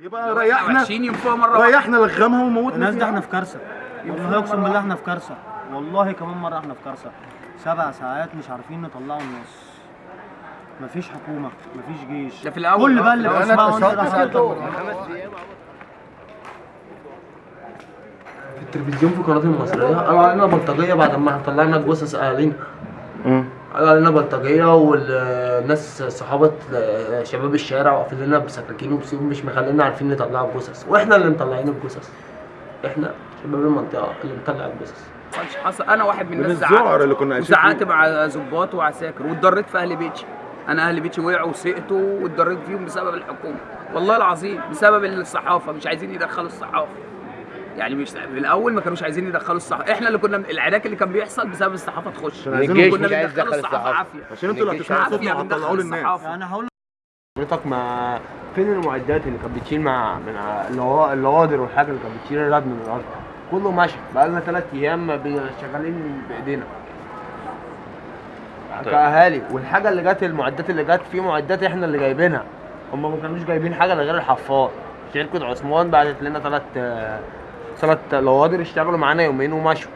يبقى ريحنا وحشين ينفوها مرة واحدة. ريحنا لغمها وموتنا الناس دي. إحنا في كارثة. والله اقسم بالله إحنا في كارثة. والله كمان مرة إحنا في كارثة. سبع ساعات مش عارفين نطلعوا الناس. مفيش حكومة مفيش جيش. ده في الأول. كل بقى في اللي. بسمعه في التلفزيون في القناه المصرية. قالوا علينا بلطجية بعد ما طلعنا جثث أهالينا. قالوا علينا بلطجيه والناس صحابة شباب الشارع واقفين لنا بسكاكين وبسيوف مش مخلينا عارفين نطلع الجثث. وإحنا اللي مطلعين الجثث. إحنا شباب المنطقة اللي مطلع الجثث. حصل. أنا واحد من من الناس زعقت اللي كنا فيه. مع ظباط وعساكر واتضريت في أهل بيتي. أنا أهل بيتي وقعوا وسقطوا واتضريت فيهم بسبب الحكومة. والله العظيم بسبب الصحافة. مش عايزين يدخلوا الصحافة. يعني مش في الأول ما كانوش عايزين يدخلوا الصحافة. إحنا اللي كنا العراك اللي كان بيحصل بسبب الصحافة تخش. عشان عايزين كنا يدخل الصحافة. الصحافة. عافية. عشان أنتوا اللي هتسمعوا صوتنا بندخل للناس الصحافة. يعني هقول حضرتك ما فين المعدات اللي كانت بتشيل مع من اللوادر والحاجة اللي كانت بتشيل الرد من الأرض؟ كله ماشي بقالنا ثلاث أيام شغالين بإيدينا. كأهالي. والحاجة اللي جت المعدات اللي جت في معدات إحنا اللي جايبينها. هم ما كانوش جايبين حاجة غير الحفار شركة عثمان بعتت لنا ثلاث ثلاث لوادر اشتغلوا معانا يومين ومشوا.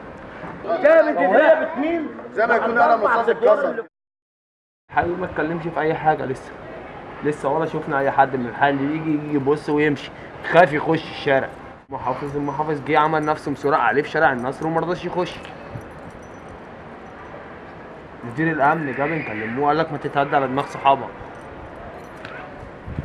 زي ما يكون قلم رصاص اتكسر حبيبي ما اتكلمش في أي حاجة لسه. لسه ولا شفنا أي حد من الحال اللي يجي يجي يبص ويمشي. خاف يخش الشارع. محافظ المحافظ جه عمل نفسه مسرق عليه في شارع النصر وما رضاش يخش. مدير الأمن جاب نكلموه قال لك ما تتهدى على دماغ صحابك.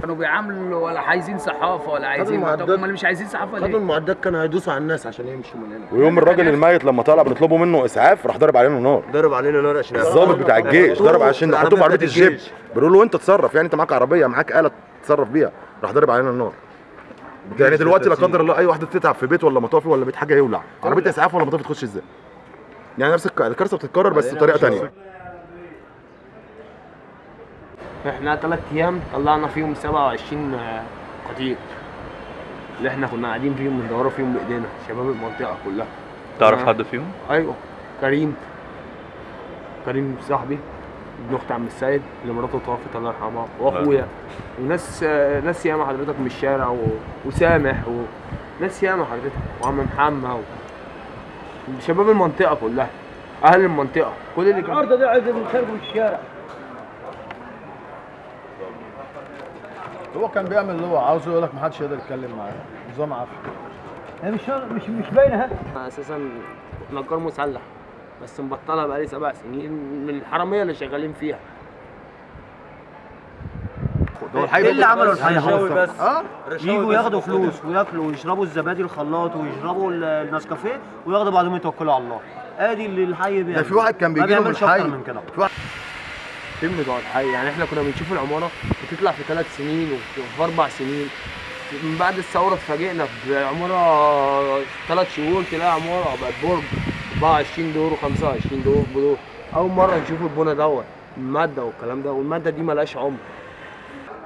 كانوا بيعاملوا ولا عايزين صحافة ولا عايزين طب هم اللي مش عايزين صحافة خدوا ليه؟ المعدات كانوا هيدوسوا على الناس عشان يمشوا من هنا. ويوم الراجل الميت لما طلع بنطلبوا منه إسعاف راح ضرب علينا نار. ضرب علينا نار عشان الضابط بتاع الجيش ضرب عشان حطوه في عربية الجيب. بيقولوا له انت اتصرف يعني أنت معاك عربية معاك آلة تتصرف بيها. راح ضرب علينا النار. يعني دلوقتي لا قدر الله أي واحدة تتعب في بيت ولا مطافي ولا بيت حاجة يولع. عربية إسعاف ولا مطافي تخش إزاي؟ يعني نفس الك- الكارثة بتتكرر بس بطريقة تانية. إحنا ثلاث أيام طلعنا فيهم 27 آه، قتيل. اللي إحنا كنا قاعدين فيهم بندوروا فيهم بإيدينا شباب المنطقة كلها. تعرف آه. حد فيهم؟ أيوه كريم. كريم صاحبي ابن أخت عم السيد اللي مراته توفت الله يرحمها وأخويا. وناس آه، ناس ياما حضرتك من الشارع و... وسامح وناس ياما حضرتك وعم محمد و... شباب المنطقة كلها أهل المنطقة كل اللي كان دي عايز نخربوا الشارع هو كان بيعمل اللي هو عاوزه يقول لك ما حدش يقدر يتكلم معاه. نظام عافيه هي مش مش مش باينة ها؟ أنا أساسا نجار مسلح بس مبطلها بقالي سبع سنين من الحرامية اللي شغالين فيها. إيه اللي عملوا الحقيقة؟ بس. آه؟ يجوا ياخدوا فلوس وياكلوا ويشربوا الزبادي الخلاط ويشربوا ال- النسكافيه وياخدوا بعضهم يتوكلوا على الله. آدي اللي الحي بيعمل ده في واحد كان بيجي له من الحي من كده. فين بتوع الحي يعني إحنا كنا بنشوف العمارة بتطلع في ثلاث سنين وفي وفي أربع سنين. من بعد الثورة اتفاجئنا بعمارة ثلاث شهور تلاقي عمارة بقت برج 24 دور و25 دور بدور. أول مرة نشوف البنا دوت المادة والكلام ده والمادة دي ملهاش عمر.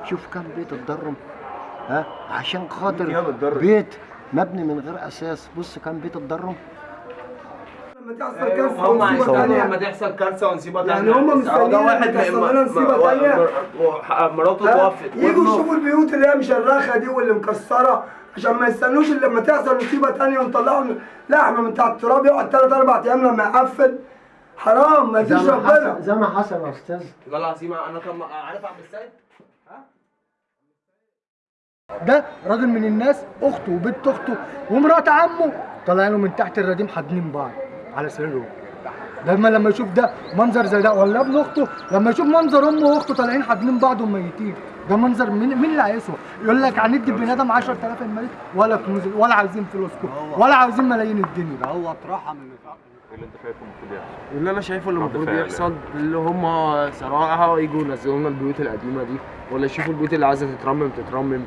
شوف كم بيت اتضرم ها؟ عشان خاطر بيت مبني من غير أساس. بص كم بيت اتضرم. هم هيستنوا لما تحصل كارثة ونصيبه تانية. يعني هم مستنيين واحد تحصل لنا تانية؟ ما- مراته؟ توفت. يجوا يشوفوا البيوت اللي هي مشرخة دي واللي مكسرة عشان ما يستنوش لما تحصل مصيبة تانية ونطلعوا لحمة من تحت التراب يقعد ثلاث أربع أيام لما يقفل. حرام ما فيش ربنا. حصل زي ما حصل يا أستاذ. والله العظيم أنا كان عارف عبد السيد؟ ده راجل من الناس أخته وبنت أخته ومرات عمه. طالعين له من تحت الرديم حاضنين بعض. على سريرهم ده لما لما يشوف ده منظر زي ده ولا ابن أخته لما يشوف منظر امه واخته طالعين حاضنين بعض وميتين ده منظر مين مين اللي هيسوى؟ يقول لك هندي البني آدم 10000 الميت ولا كنوز ولا عايزين فلوسكم ولا عايزين ملايين الدنيا. ده هو اترحم من اللي أنت شايفه المفروض يحصل؟ اللي أنا شايفه اللي المفروض يحصل اللي هم صراحة يجوا ينزلوا لنا البيوت القديمة دي ولا يشوفوا البيوت اللي عايزة تترمم تترمم.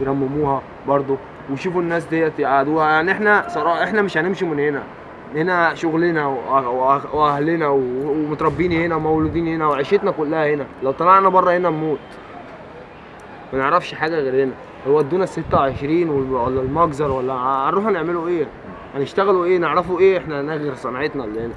يرمموها برضو ويشوفوا الناس ديت يقعدوها. يعني إحنا صراحة إحنا مش هنمشي من هنا. هنا شغلنا وأهلنا و- ومتربيين هنا ومولودين هنا وعيشتنا كلها هنا. لو طلعنا بره هنا نموت. ما نعرفش حاجة غير هنا. يودونا ال 26 وال- ولا المجزر ولا هنروح نعملوا إيه؟ هنشتغلوا إيه؟ نعرفوا إيه؟ إحنا غير صنعتنا اللي هنا.